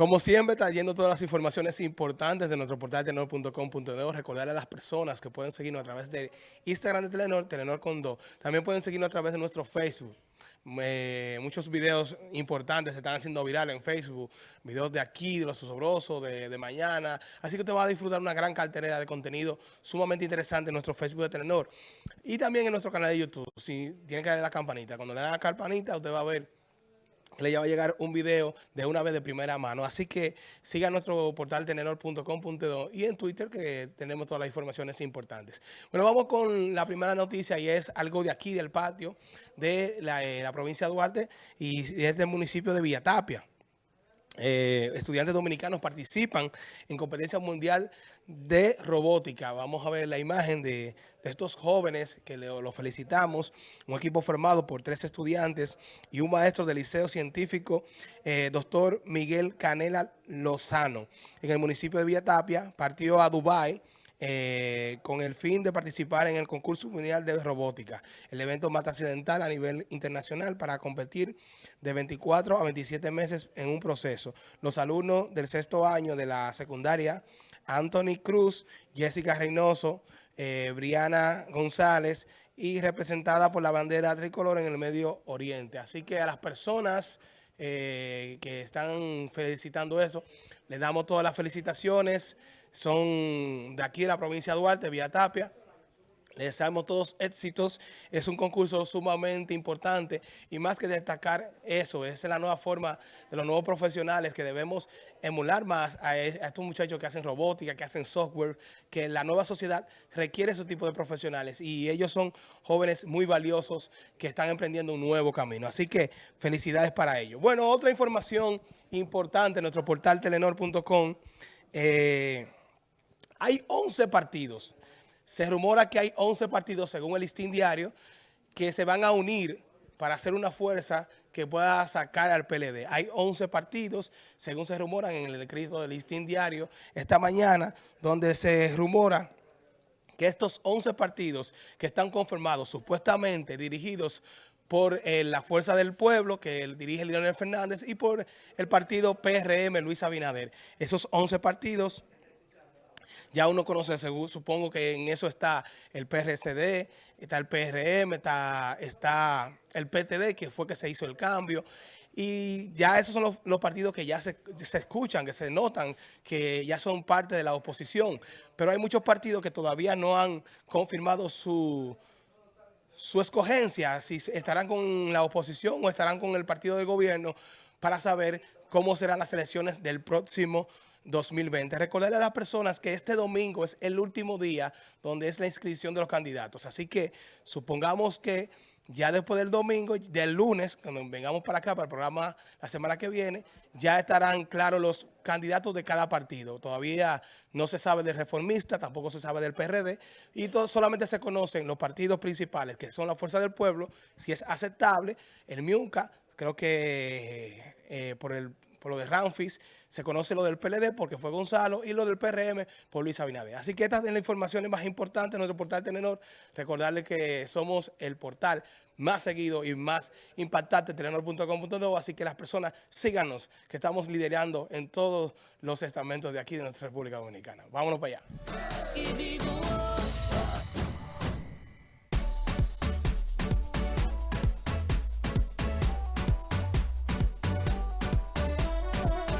Como siempre, trayendo todas las informaciones importantes de nuestro portal tenor.com.de. Recordarle a las personas que pueden seguirnos a través de Instagram de Telenor, Telenor con Do. También pueden seguirnos a través de nuestro Facebook. muchos videos importantes se están haciendo viral en Facebook. Videos de aquí, de los osobrosos, de, mañana. Así que usted va a disfrutar una gran cartera de contenido sumamente interesante en nuestro Facebook de Telenor. Y también en nuestro canal de YouTube. Si tiene que darle la campanita. Cuando le da la campanita, usted va a ver le va a llegar un video de una vez de primera mano. Así que siga nuestro portal tenedor.com.do y en Twitter que tenemos todas las informaciones importantes. Bueno, vamos con la primera noticia y es algo de aquí del patio de la, eh, provincia de Duarte y es del municipio de Villatapia. Eh, estudiantes dominicanos participan en competencia mundial de robótica. Vamos a ver la imagen de, estos jóvenes que los felicitamos. Un equipo formado por tres estudiantes y un maestro del Liceo Científico, eh, doctor Miguel Canela Lozano, en el municipio de Villatapia. Partió a Dubái eh, con el fin de participar en el concurso mundial de robótica, el evento más accidental a nivel internacional para competir de 24 a 27 meses en un proceso. Los alumnos del sexto año de la secundaria, Anthony Cruz, Jessica Reynoso, eh, Briana González y representada por la bandera tricolor en el Medio Oriente. Así que a las personas eh, que están felicitando eso, les damos todas las felicitaciones son de aquí de la provincia de Duarte, Vía Tapia. Les deseamos todos éxitos. Es un concurso sumamente importante y más que destacar eso, esa es la nueva forma de los nuevos profesionales que debemos emular más a, estos muchachos que hacen robótica, que hacen software, que la nueva sociedad requiere ese tipo de profesionales y ellos son jóvenes muy valiosos que están emprendiendo un nuevo camino. Así que felicidades para ellos. Bueno, otra información importante en nuestro portal telenor.com. Eh, hay 11 partidos. Se rumora que hay 11 partidos, según el listín diario, que se van a unir para hacer una fuerza que pueda sacar al PLD. Hay 11 partidos, según se rumoran en el escrito del listín diario esta mañana, donde se rumora que estos 11 partidos que están conformados, supuestamente dirigidos por eh, la Fuerza del Pueblo, que dirige Leonel Fernández, y por el partido PRM, Luis Abinader. Esos 11 partidos ya uno conoce, supongo que en eso está el PRCD, está el PRM, está, está el PTD, que fue que se hizo el cambio. Y ya esos son los, partidos que ya se, escuchan, que se notan, que ya son parte de la oposición. Pero hay muchos partidos que todavía no han confirmado su, su escogencia, si estarán con la oposición o estarán con el partido de gobierno, para saber cómo serán las elecciones del próximo 2020. Recordarle a las personas que este domingo es el último día donde es la inscripción de los candidatos. Así que supongamos que ya después del domingo, del lunes, cuando vengamos para acá, para el programa la semana que viene, ya estarán claros los candidatos de cada partido. Todavía no se sabe del reformista, tampoco se sabe del PRD, y todo, solamente se conocen los partidos principales, que son la Fuerza del Pueblo, si es aceptable, el MIUNCA, creo que eh, por el por lo de Ramfis, se conoce lo del PLD porque fue Gonzalo y lo del PRM por Luis Abinader. Así que estas son las informaciones más importantes de nuestro portal Telenor. Recordarles que somos el portal más seguido y más impactante, telenor.com.do, así que las personas síganos, que estamos liderando en todos los estamentos de aquí de nuestra República Dominicana. Vámonos para allá.